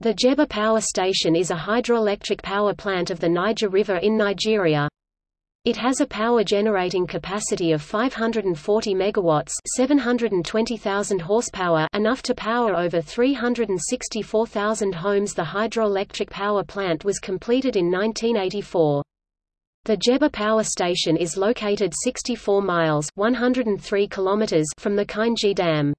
The Jebba Power Station is a hydroelectric power plant of the Niger River in Nigeria. It has a power generating capacity of 540 megawatts, 720,000 horsepower, enough to power over 364,000 homes. The hydroelectric power plant was completed in 1984. The Jebba Power Station is located 64 miles 103 kilometers from the Kainji Dam.